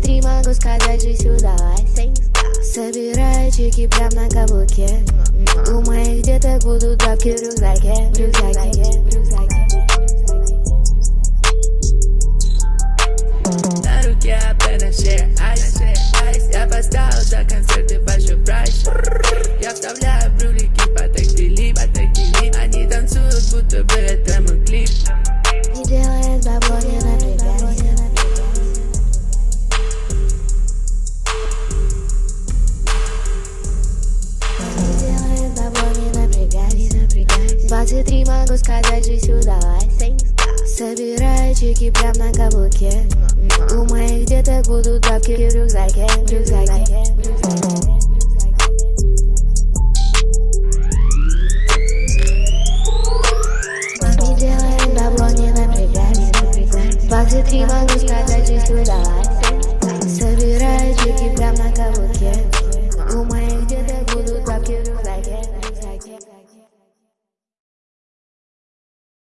внутри могу сказать, жизнь удалась Собираю чеки прям на каблуке. У моих деток будут бабки в рюкзаке. В рюкзаке, в рюкзаке На руке аппеташи айс, айс Я поставил за концерт и большой Я вставляю брюлики по тактилип, по тактилип Они танцуют, будто бы это клип. Делай напрягайся 23 могу сказать, жизнь удалась Собираю чеки прям на каблуке. У моих деток будут бабки в рюкзаке В рюкзаке, в рюкзаке напрягайся 23 могу сказать, жизнь удалась